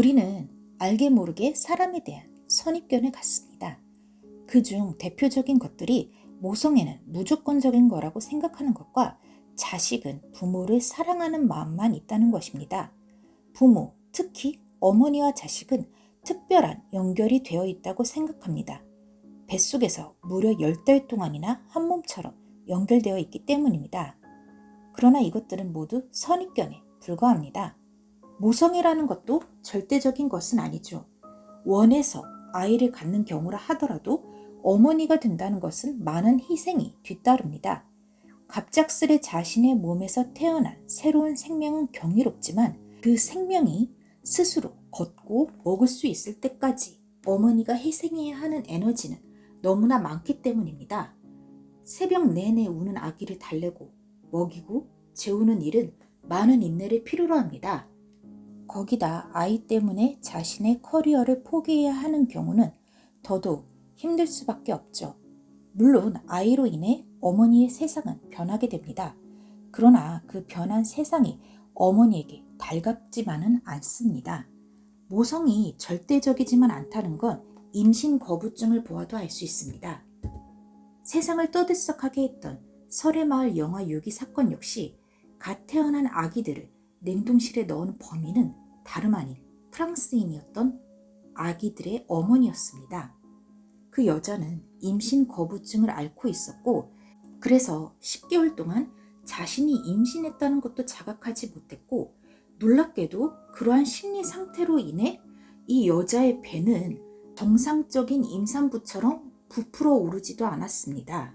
우리는 알게 모르게 사람에 대한 선입견을 갖습니다. 그 중 대표적인 것들이 모성애는 무조건적인 거라고 생각하는 것과 자식은 부모를 사랑하는 마음만 있다는 것입니다. 부모, 특히 어머니와 자식은 특별한 연결이 되어 있다고 생각합니다. 뱃속에서 무려 10달 동안이나 한 몸처럼 연결되어 있기 때문입니다. 그러나 이것들은 모두 선입견에 불과합니다. 모성애라는 것도 절대적인 것은 아니죠. 원해서 아이를 갖는 경우라 하더라도 어머니가 된다는 것은 많은 희생이 뒤따릅니다. 갑작스레 자신의 몸에서 태어난 새로운 생명은 경이롭지만 그 생명이 스스로 걷고 먹을 수 있을 때까지 어머니가 희생해야 하는 에너지는 너무나 많기 때문입니다. 새벽 내내 우는 아기를 달래고 먹이고 재우는 일은 많은 인내를 필요로 합니다. 거기다 아이 때문에 자신의 커리어를 포기해야 하는 경우는 더더욱 힘들 수밖에 없죠. 물론 아이로 인해 어머니의 세상은 변하게 됩니다. 그러나 그 변한 세상이 어머니에게 달갑지만은 않습니다. 모성이 절대적이지만 않다는 건 임신 거부증을 보아도 알 수 있습니다. 세상을 떠들썩하게 했던 설해마을 영화 유기 사건 역시 갓 태어난 아기들을 냉동실에 넣은 범인은 다름 아닌 프랑스인이었던 아기들의 어머니였습니다. 그 여자는 임신 거부증을 앓고 있었고 그래서 10개월 동안 자신이 임신했다는 것도 자각하지 못했고 놀랍게도 그러한 심리 상태로 인해 이 여자의 배는 정상적인 임산부처럼 부풀어 오르지도 않았습니다.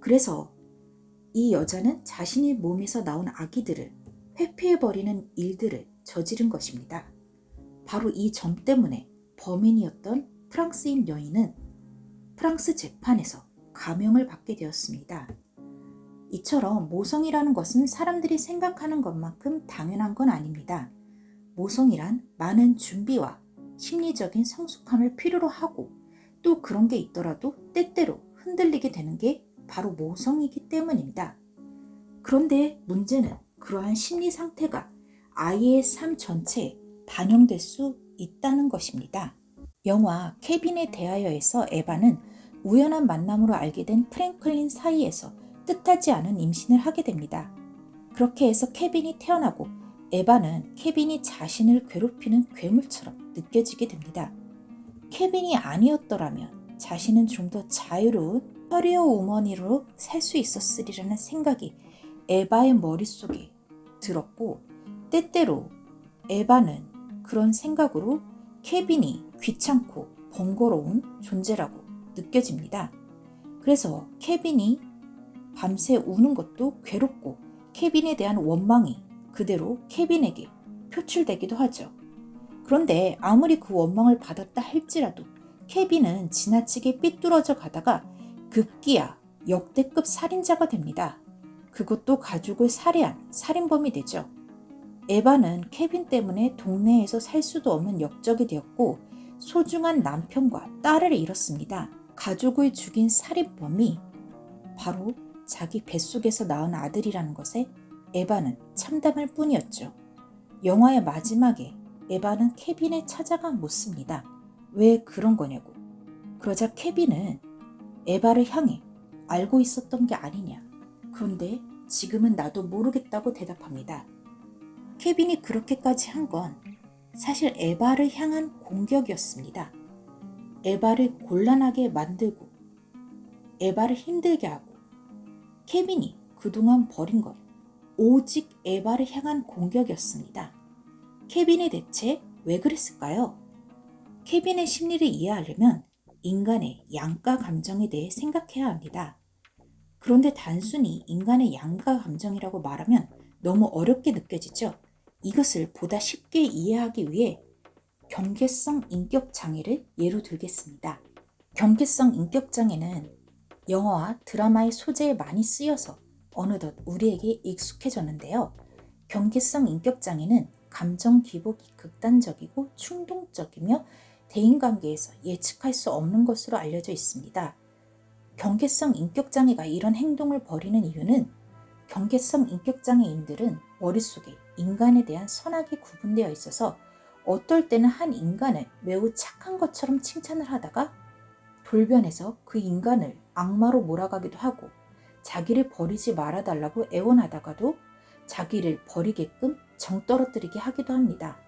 그래서 이 여자는 자신의 몸에서 나온 아기들을 회피해버리는 일들을 저지른 것입니다. 바로 이 점 때문에 범인이었던 프랑스인 여인은 프랑스 재판에서 감형을 받게 되었습니다. 이처럼 모성이라는 것은 사람들이 생각하는 것만큼 당연한 건 아닙니다. 모성이란 많은 준비와 심리적인 성숙함을 필요로 하고 또 그런 게 있더라도 때때로 흔들리게 되는 게 바로 모성이기 때문입니다. 그런데 문제는 그러한 심리 상태가 아이의 삶 전체에 반영될 수 있다는 것입니다. 영화 케빈에 대하여에서 에바는 우연한 만남으로 알게 된 프랭클린 사이에서 뜻하지 않은 임신을 하게 됩니다. 그렇게 해서 케빈이 태어나고 에바는 케빈이 자신을 괴롭히는 괴물처럼 느껴지게 됩니다. 케빈이 아니었더라면 자신은 좀 더 자유로운 커리어 우먼으로 살 수 있었으리라는 생각이 에바의 머릿속에 들었고 때때로 에바는 그런 생각으로 케빈이 귀찮고 번거로운 존재라고 느껴집니다. 그래서 케빈이 밤새 우는 것도 괴롭고 케빈에 대한 원망이 그대로 케빈에게 표출되기도 하죠. 그런데 아무리 그 원망을 받았다 할지라도 케빈은 지나치게 삐뚤어져 가다가 급기야 역대급 살인자가 됩니다. 그것도 가족을 살해한 살인범이 되죠. 에바는 케빈 때문에 동네에서 살 수도 없는 역적이 되었고 소중한 남편과 딸을 잃었습니다. 가족을 죽인 살인범이 바로 자기 뱃속에서 낳은 아들이라는 것에 에바는 참담할 뿐이었죠. 영화의 마지막에 에바는 케빈을 찾아가 묻습니다. 왜 그런 거냐고. 그러자 케빈은 에바를 향해 알고 있었던 게 아니냐. 그런데 지금은 나도 모르겠다고 대답합니다. 케빈이 그렇게까지 한 건 사실 에바를 향한 공격이었습니다. 에바를 곤란하게 만들고 에바를 힘들게 하고 케빈이 그동안 버린 건 오직 에바를 향한 공격이었습니다. 케빈이 대체 왜 그랬을까요? 케빈의 심리를 이해하려면 인간의 양가 감정에 대해 생각해야 합니다. 그런데 단순히 인간의 양가 감정이라고 말하면 너무 어렵게 느껴지죠? 이것을 보다 쉽게 이해하기 위해 경계성 인격 장애를 예로 들겠습니다. 경계성 인격 장애는 영화와 드라마의 소재에 많이 쓰여서 어느덧 우리에게 익숙해졌는데요. 경계성 인격 장애는 감정 기복이 극단적이고 충동적이며 대인관계에서 예측할 수 없는 것으로 알려져 있습니다. 경계성 인격장애가 이런 행동을 벌이는 이유는 경계성 인격장애인들은 머릿속에 인간에 대한 선악이 구분되어 있어서 어떨 때는 한 인간을 매우 착한 것처럼 칭찬을 하다가 돌변해서 그 인간을 악마로 몰아가기도 하고 자기를 버리지 말아달라고 애원하다가도 자기를 버리게끔 정 떨어뜨리게 하기도 합니다.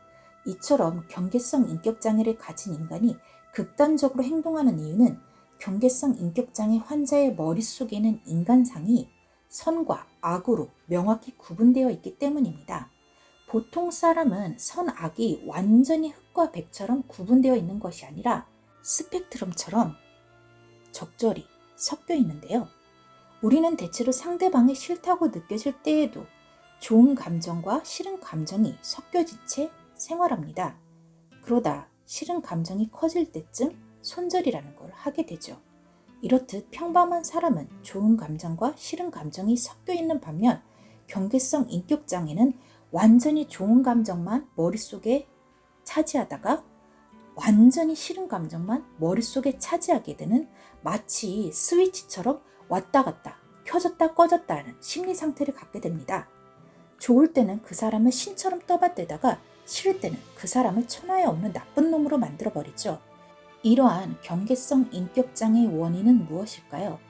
이처럼 경계성 인격장애를 가진 인간이 극단적으로 행동하는 이유는 경계성 인격장애 환자의 머릿속에는 인간상이 선과 악으로 명확히 구분되어 있기 때문입니다. 보통 사람은 선, 악이 완전히 흑과 백처럼 구분되어 있는 것이 아니라 스펙트럼처럼 적절히 섞여 있는데요. 우리는 대체로 상대방이 싫다고 느껴질 때에도 좋은 감정과 싫은 감정이 섞여진 채 생활합니다. 그러다 싫은 감정이 커질 때쯤 손절이라는 걸 하게 되죠. 이렇듯 평범한 사람은 좋은 감정과 싫은 감정이 섞여 있는 반면 경계성 인격장애는 완전히 좋은 감정만 머릿속에 차지하다가 완전히 싫은 감정만 머릿속에 차지하게 되는 마치 스위치처럼 왔다 갔다 켜졌다 꺼졌다 하는 심리 상태를 갖게 됩니다. 좋을 때는 그 사람을 신처럼 떠받대다가 싫을 때는 그 사람을 천하에 없는 나쁜 놈으로 만들어 버리죠. 이러한 경계성 인격장애의 원인은 무엇일까요?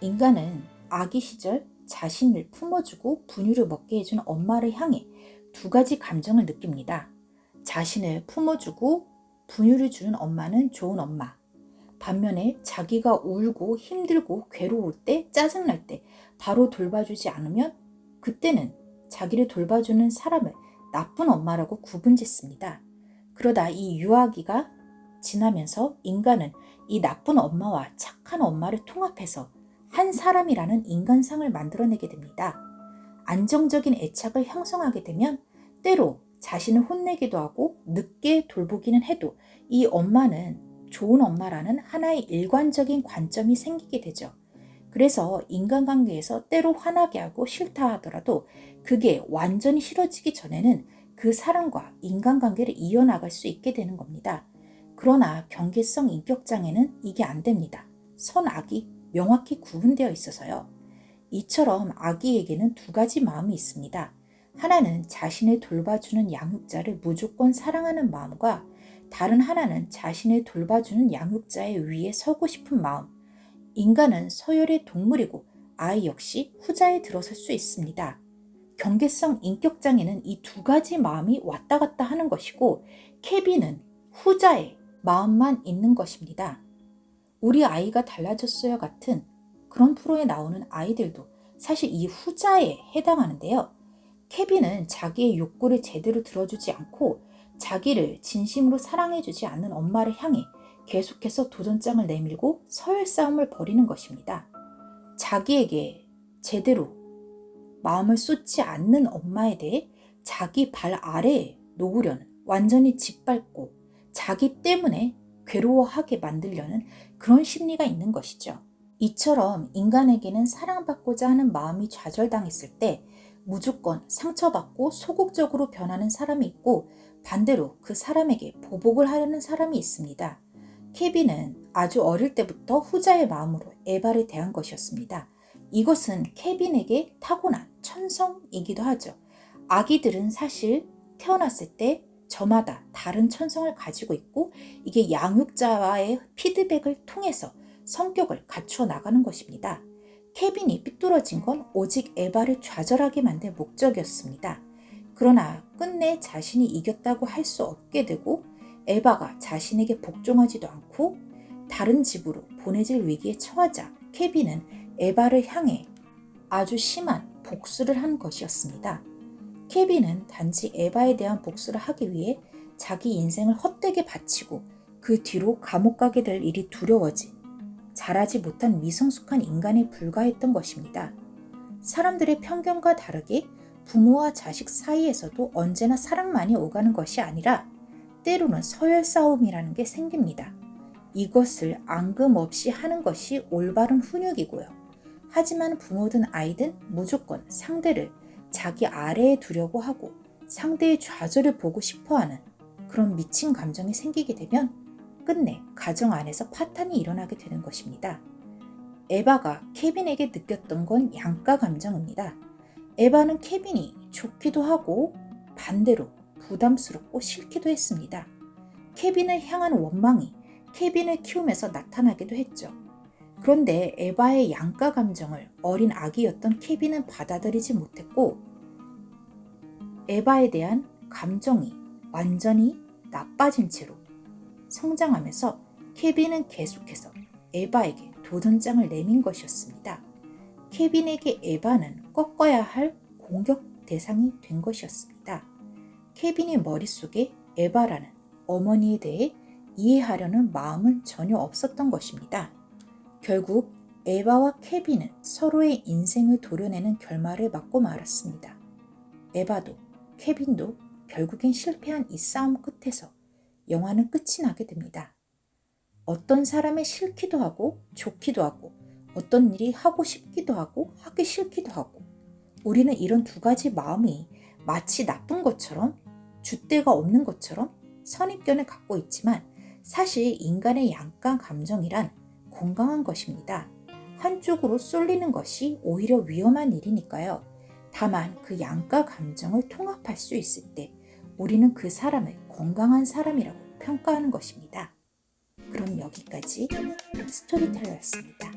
인간은 아기 시절 자신을 품어주고 분유를 먹게 해준 엄마를 향해 두 가지 감정을 느낍니다. 자신을 품어주고 분유를 주는 엄마는 좋은 엄마. 반면에 자기가 울고 힘들고 괴로울 때, 짜증날 때 바로 돌봐주지 않으면 그때는 자기를 돌봐주는 사람을 나쁜 엄마라고 구분짓습니다. 그러다 이 유아기가 지나면서 인간은 이 나쁜 엄마와 착한 엄마를 통합해서 한 사람이라는 인간상을 만들어내게 됩니다. 안정적인 애착을 형성하게 되면 때로 자신을 혼내기도 하고 늦게 돌보기는 해도 이 엄마는 좋은 엄마라는 하나의 일관적인 관점이 생기게 되죠. 그래서 인간관계에서 때로 화나게 하고 싫다 하더라도 그게 완전히 싫어지기 전에는 그 사람과 인간관계를 이어나갈 수 있게 되는 겁니다. 그러나 경계성 인격장애는 이게 안 됩니다. 선악이 명확히 구분되어 있어서요. 이처럼 아기에게는 두 가지 마음이 있습니다. 하나는 자신을 돌봐주는 양육자를 무조건 사랑하는 마음과 다른 하나는 자신을 돌봐주는 양육자의 위에 서고 싶은 마음. 인간은 서열의 동물이고 아이 역시 후자에 들어설 수 있습니다. 경계성 인격장애는 이 두 가지 마음이 왔다 갔다 하는 것이고 케빈은 후자의 마음만 있는 것입니다. 우리 아이가 달라졌어요 같은 그런 프로에 나오는 아이들도 사실 이 후자에 해당하는데요. 케빈은 자기의 욕구를 제대로 들어주지 않고 자기를 진심으로 사랑해주지 않는 엄마를 향해 계속해서 도전장을 내밀고 서열 싸움을 벌이는 것입니다. 자기에게 제대로 마음을 쏟지 않는 엄마에 대해 자기 발 아래에 놓으려는 완전히 짓밟고 자기 때문에 괴로워하게 만들려는 그런 심리가 있는 것이죠. 이처럼 인간에게는 사랑받고자 하는 마음이 좌절당했을 때 무조건 상처받고 소극적으로 변하는 사람이 있고 반대로 그 사람에게 보복을 하려는 사람이 있습니다. 케빈은 아주 어릴 때부터 후자의 마음으로 에바를 대한 것이었습니다. 이것은 케빈에게 타고난 천성이기도 하죠. 아기들은 사실 태어났을 때 저마다 다른 천성을 가지고 있고 이게 양육자와의 피드백을 통해서 성격을 갖추어 나가는 것입니다. 케빈이 삐뚤어진 건 오직 에바를 좌절하게 만든 목적이었습니다. 그러나 끝내 자신이 이겼다고 할 수 없게 되고 에바가 자신에게 복종하지도 않고 다른 집으로 보내질 위기에 처하자 케빈은 에바를 향해 아주 심한 복수를 한 것이었습니다. 케빈은 단지 에바에 대한 복수를 하기 위해 자기 인생을 헛되게 바치고 그 뒤로 감옥 가게 될 일이 두려워지 자라지 못한 미성숙한 인간에 불과했던 것입니다. 사람들의 편견과 다르게 부모와 자식 사이에서도 언제나 사랑만이 오가는 것이 아니라 때로는 서열 싸움이라는 게 생깁니다. 이것을 앙금 없이 하는 것이 올바른 훈육이고요. 하지만 부모든 아이든 무조건 상대를 자기 아래에 두려고 하고 상대의 좌절을 보고 싶어 하는 그런 미친 감정이 생기게 되면 끝내 가정 안에서 파탄이 일어나게 되는 것입니다. 에바가 케빈에게 느꼈던 건 양가 감정입니다. 에바는 케빈이 좋기도 하고 반대로 부담스럽고 싫기도 했습니다. 케빈을 향한 원망이 케빈을 키우면서 나타나기도 했죠. 그런데 에바의 양가 감정을 어린 아기였던 케빈은 받아들이지 못했고 에바에 대한 감정이 완전히 나빠진 채로 성장하면서 케빈은 계속해서 에바에게 도전장을 내민 것이었습니다. 케빈에게 에바는 꺾어야 할 공격 대상이 된 것이었습니다. 케빈의 머릿속에 에바라는 어머니에 대해 이해하려는 마음은 전혀 없었던 것입니다. 결국 에바와 케빈은 서로의 인생을 도려내는 결말을 맞고 말았습니다. 에바도 케빈도 결국엔 실패한 이 싸움 끝에서 영화는 끝이 나게 됩니다. 어떤 사람이 싫기도 하고 좋기도 하고 어떤 일이 하고 싶기도 하고 하기 싫기도 하고 우리는 이런 두 가지 마음이 마치 나쁜 것처럼 줏대가 없는 것처럼 선입견을 갖고 있지만 사실 인간의 양가 감정이란 건강한 것입니다. 한쪽으로 쏠리는 것이 오히려 위험한 일이니까요. 다만 그 양가 감정을 통합할 수 있을 때 우리는 그 사람을 건강한 사람이라고 평가하는 것입니다. 그럼 여기까지 스토리텔러였습니다.